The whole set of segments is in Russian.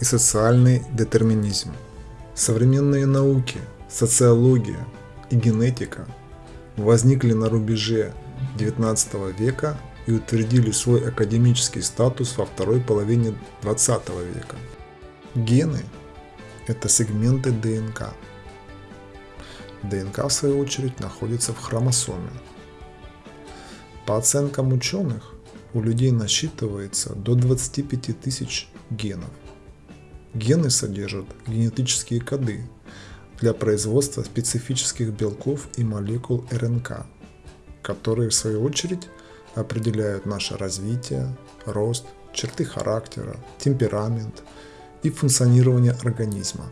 и социальный детерминизм. Современные науки, социология и генетика возникли на рубеже XIX века и утвердили свой академический статус во второй половине XX века. Гены – это сегменты ДНК. ДНК, в свою очередь, находится в хромосоме. По оценкам ученых, у людей насчитывается до 25 тысяч генов. Гены содержат генетические коды для производства специфических белков и молекул РНК, которые в свою очередь определяют наше развитие, рост, черты характера, темперамент и функционирование организма.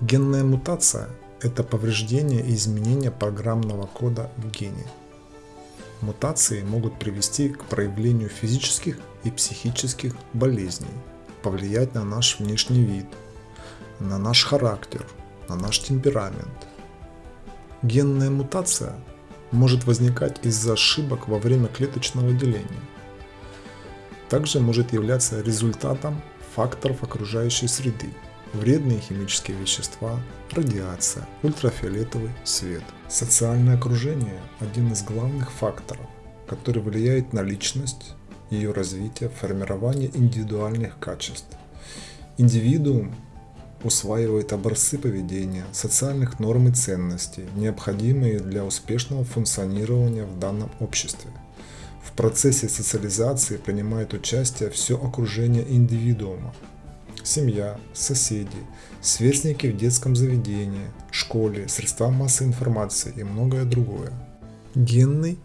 Генная мутация – это повреждение и изменение программного кода в гене. Мутации могут привести к проявлению физических и психических болезней, повлиять на наш внешний вид, на наш характер, на наш темперамент. Генная мутация может возникать из-за ошибок во время клеточного деления. Также может являться результатом факторов окружающей среды, вредные химические вещества, радиация, ультрафиолетовый свет. Социальное окружение – один из главных факторов, который влияет на личность, ее развитие, формирование индивидуальных качеств. Индивидуум усваивает образцы поведения, социальных норм и ценностей, необходимые для успешного функционирования в данном обществе. В процессе социализации принимает участие все окружение индивидуума, семья, соседи, сверстники в детском заведении, школе, средства массовой информации и многое другое. Генный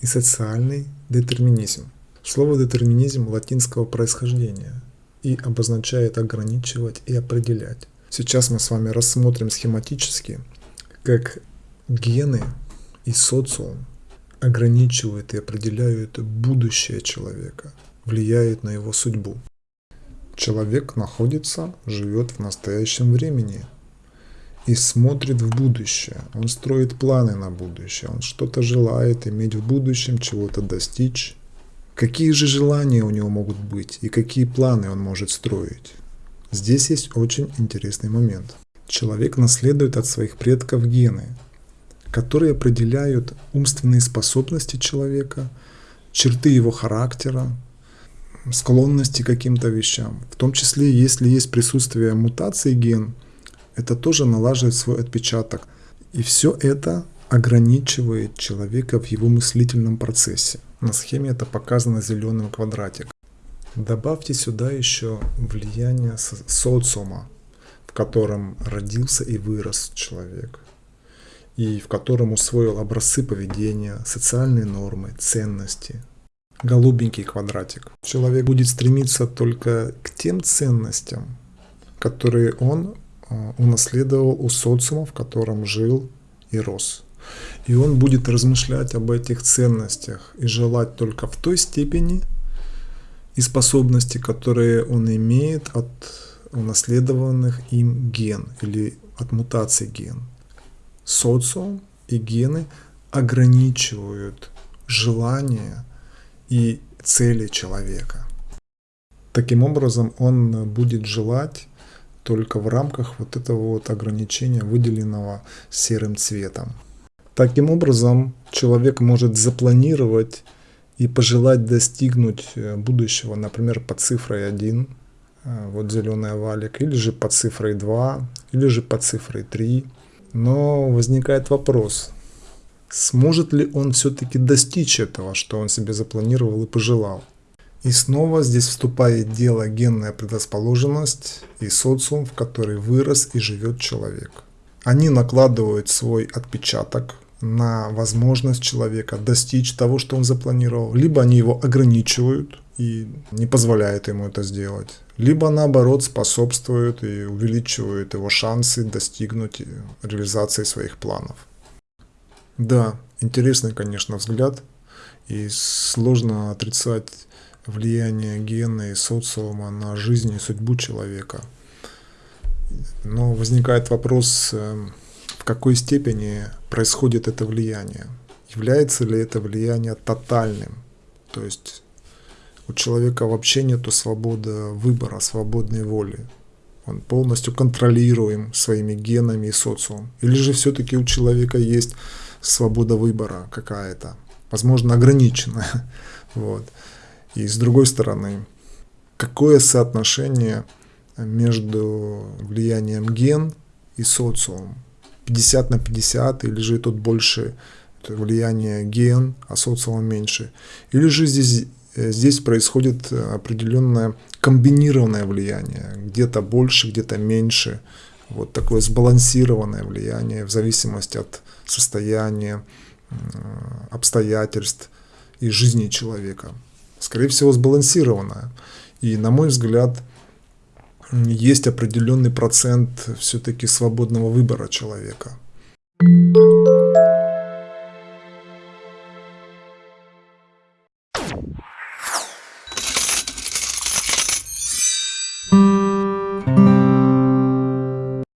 и социальный детерминизм. Слово детерминизм латинского происхождения и обозначает ограничивать и определять. Сейчас мы с вами рассмотрим схематически, как гены и социум ограничивают и определяют будущее человека, влияют на его судьбу. Человек находится, живет в настоящем времени и смотрит в будущее. Он строит планы на будущее, он что-то желает иметь в будущем, чего-то достичь. Какие же желания у него могут быть и какие планы он может строить? Здесь есть очень интересный момент. Человек наследует от своих предков гены, которые определяют умственные способности человека, черты его характера, склонности к каким-то вещам. В том числе, если есть присутствие мутации ген, это тоже налаживает свой отпечаток. И все это ограничивает человека в его мыслительном процессе. На схеме это показано зеленым квадратиком. Добавьте сюда еще влияние социума, в котором родился и вырос человек, и в котором усвоил образцы поведения, социальные нормы, ценности, голубенький квадратик. Человек будет стремиться только к тем ценностям, которые он а, унаследовал у социума, в котором жил и рос. И он будет размышлять об этих ценностях и желать только в той степени и способности, которые он имеет от унаследованных им ген или от мутаций ген. Социум и гены ограничивают желания и цели человека. Таким образом, он будет желать только в рамках вот этого вот ограничения, выделенного серым цветом. Таким образом, человек может запланировать и пожелать достигнуть э, будущего, например, под цифрой 1, э, вот зеленый овалик, или же под цифрой 2, или же под цифрой 3. Но возникает вопрос, Сможет ли он все-таки достичь этого, что он себе запланировал и пожелал? И снова здесь вступает дело генная предрасположенность и социум, в который вырос и живет человек. Они накладывают свой отпечаток на возможность человека достичь того, что он запланировал. Либо они его ограничивают и не позволяют ему это сделать. Либо наоборот способствуют и увеличивают его шансы достигнуть реализации своих планов. Да, интересный, конечно, взгляд. И сложно отрицать влияние гена и социума на жизнь и судьбу человека. Но возникает вопрос, эм, в какой степени происходит это влияние. Является ли это влияние тотальным? То есть у человека вообще нет свободы выбора, свободной воли. Он полностью контролируем своими генами и социумом. Или же все-таки у человека есть свобода выбора какая-то, возможно, ограниченная. Вот. И с другой стороны, какое соотношение между влиянием ген и социум? 50 на 50 или же тут больше влияние ген, а социума меньше? Или же здесь, здесь происходит определенное комбинированное влияние, где-то больше, где-то меньше, вот такое сбалансированное влияние в зависимости от состояния, обстоятельств и жизни человека. Скорее всего, сбалансированное. И, на мой взгляд, есть определенный процент все-таки свободного выбора человека. thank you